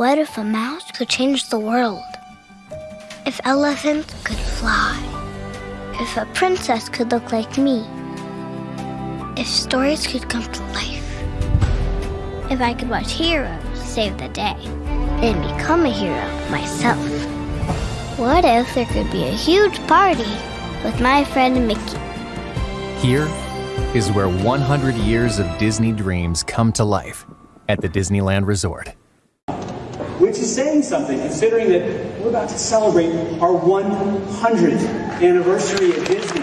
What if a mouse could change the world? If elephants could fly? If a princess could look like me? If stories could come to life? If I could watch heroes save the day and become a hero myself? What if there could be a huge party with my friend Mickey? Here is where 100 years of Disney dreams come to life at the Disneyland Resort. Is saying something, considering that we're about to celebrate our 100th anniversary at Disney.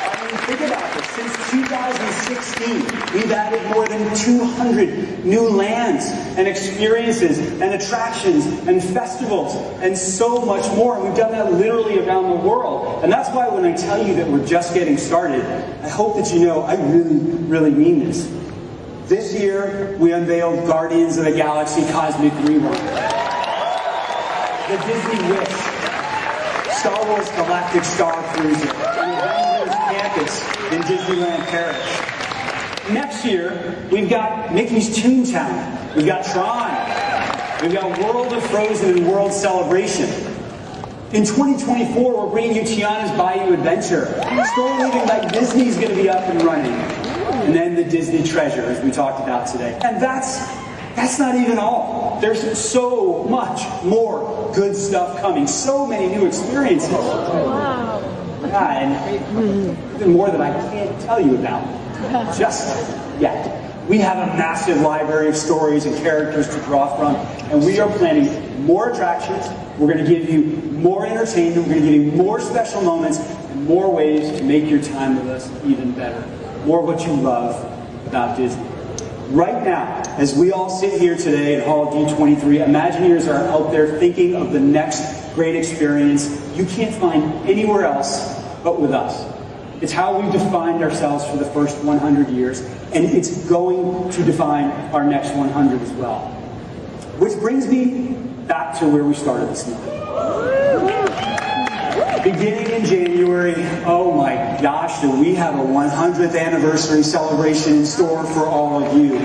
I mean, think about this. Since 2016, we've added more than 200 new lands and experiences and attractions and festivals and so much more. And we've done that literally around the world. And that's why when I tell you that we're just getting started, I hope that you know I really, really mean this. This year, we unveiled Guardians of the Galaxy Cosmic Rewind. The Disney Wish, Star Wars Galactic Star Cruiser, and Avengers Campus in Disneyland Paris. Next year, we've got Mickey's Toontown, we've got Tron, we've got World of Frozen and World Celebration. In 2024, we're bringing you Tiana's Bayou Adventure. Storyliving by Disney's going to be up and running and then the Disney treasure, as we talked about today. And that's that's not even all. There's so much more good stuff coming. So many new experiences. Wow. Yeah, and even more that I can't tell you about just yet. We have a massive library of stories and characters to draw from, and we are planning more attractions. We're going to give you more entertainment. We're going to give you more special moments and more ways to make your time with us even better more what you love about Disney. Right now, as we all sit here today at Hall D23, Imagineers are out there thinking of the next great experience you can't find anywhere else but with us. It's how we defined ourselves for the first 100 years, and it's going to define our next 100 as well. Which brings me back to where we started this morning. Beginning in January, oh my gosh, do we have a 100th anniversary celebration in store for all of you.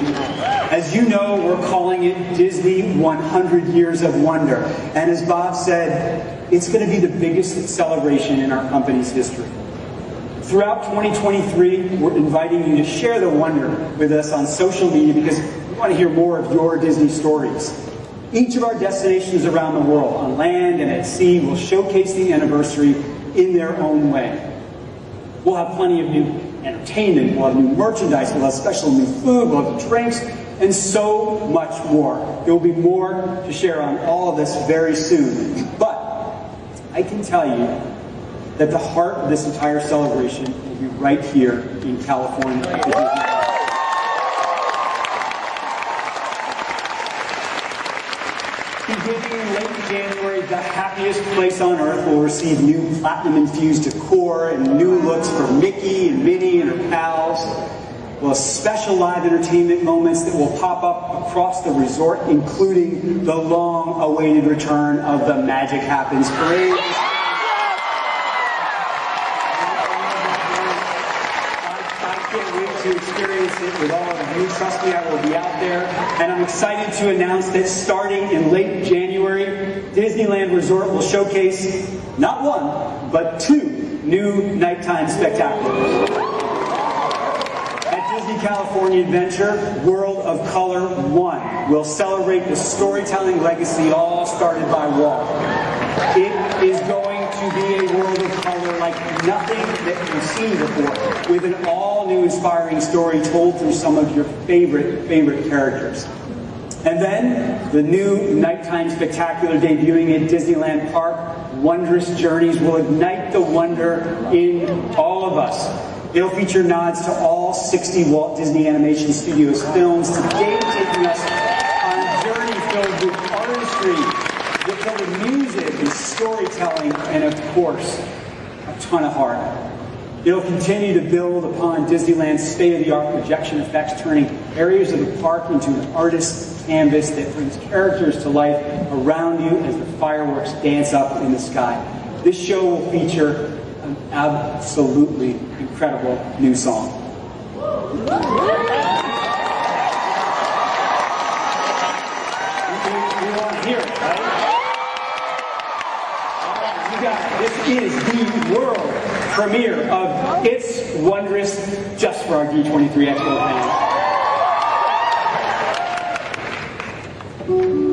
As you know, we're calling it Disney 100 Years of Wonder. And as Bob said, it's going to be the biggest celebration in our company's history. Throughout 2023, we're inviting you to share the wonder with us on social media because we want to hear more of your Disney stories. Each of our destinations around the world, on land and at sea, will showcase the anniversary in their own way. We'll have plenty of new entertainment, we'll have new merchandise, we'll have special new food, we'll have drinks, and so much more. There will be more to share on all of this very soon. But I can tell you that the heart of this entire celebration will be right here in California. Beginning in late January, the happiest place on earth will receive new platinum-infused decor and new looks for Mickey and Minnie and her pals. We'll special live entertainment moments that will pop up across the resort, including the long-awaited return of the Magic Happens Parade. I can't wait to experience it with all of you. Trust me, I will be out there. And I'm excited to announce that starting in late January, Disneyland Resort will showcase not one, but two new nighttime spectaculars. At Disney California Adventure, World of Color 1 will celebrate the storytelling legacy all started by Walt. It is going to be a world of color like nothing that you've seen before, with an all-new inspiring story told through some of your favorite, favorite characters. And then, the new nighttime spectacular debuting at Disneyland Park, Wondrous Journeys, will ignite the wonder in all of us. It'll feature nods to all 60 Walt Disney Animation Studios films, today taking us on a journey filled with artistry, You'll tell music and storytelling and, of course, a ton of heart. It'll continue to build upon Disneyland's state-of-the-art projection effects, turning areas of the park into an artist's canvas that brings characters to life around you as the fireworks dance up in the sky. This show will feature an absolutely incredible new song. We want to hear it, right? this is the world premiere of It's Wondrous just for our D23 Expo fans.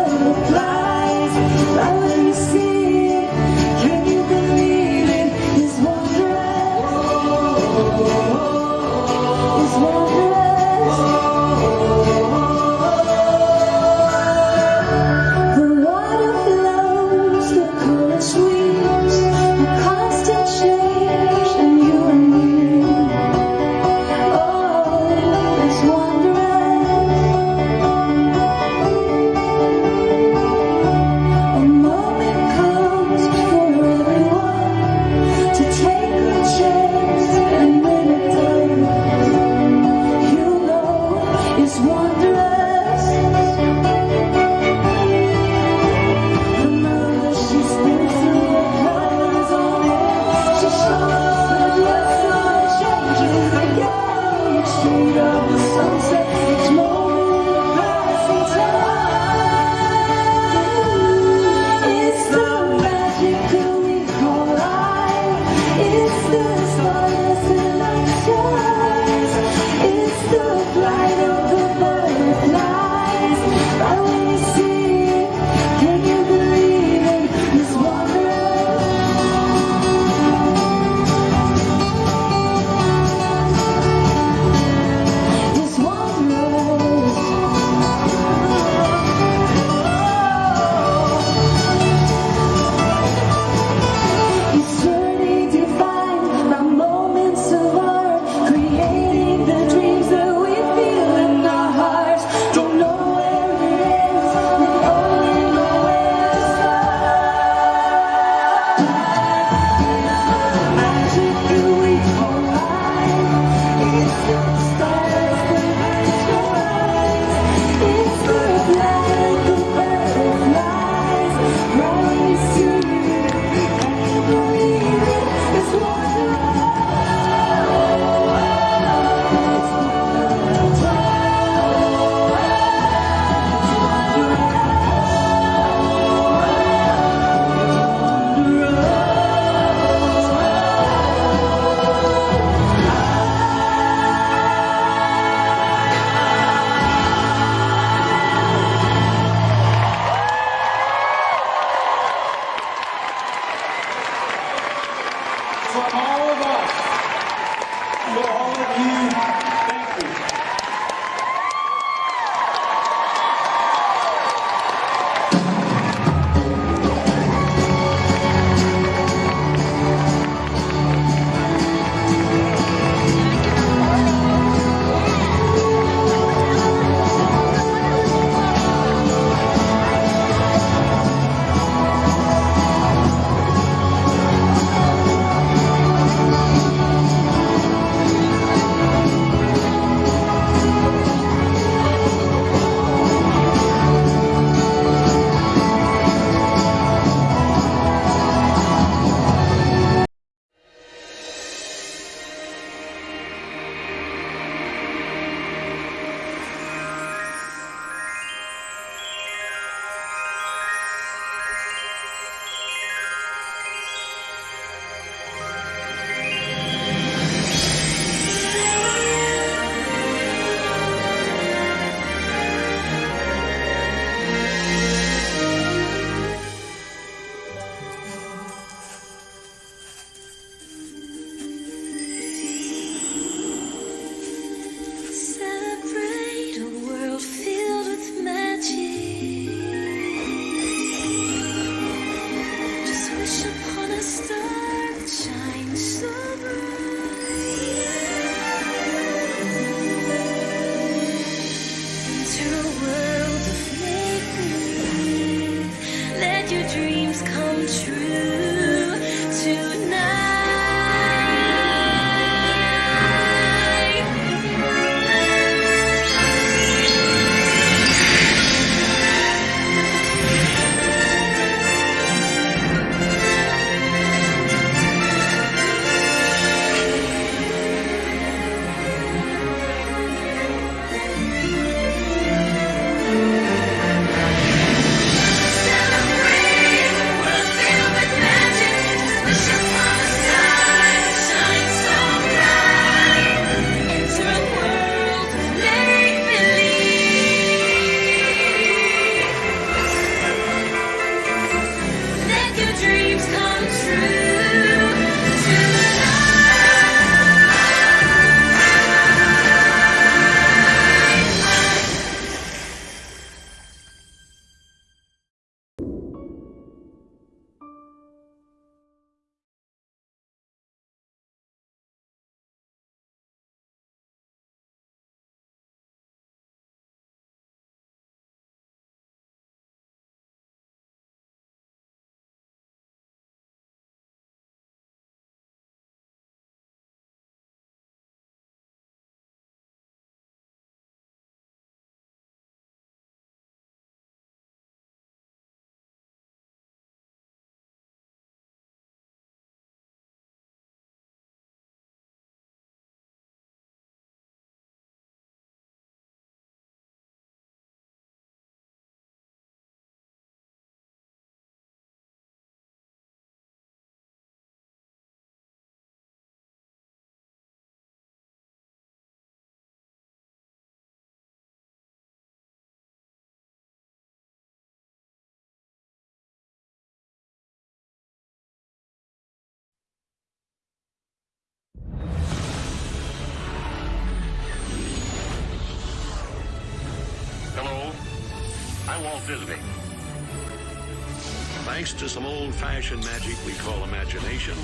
Thanks to some old-fashioned magic we call imagination,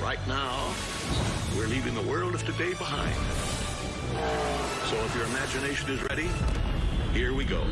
right now, we're leaving the world of today behind. So if your imagination is ready, here we go.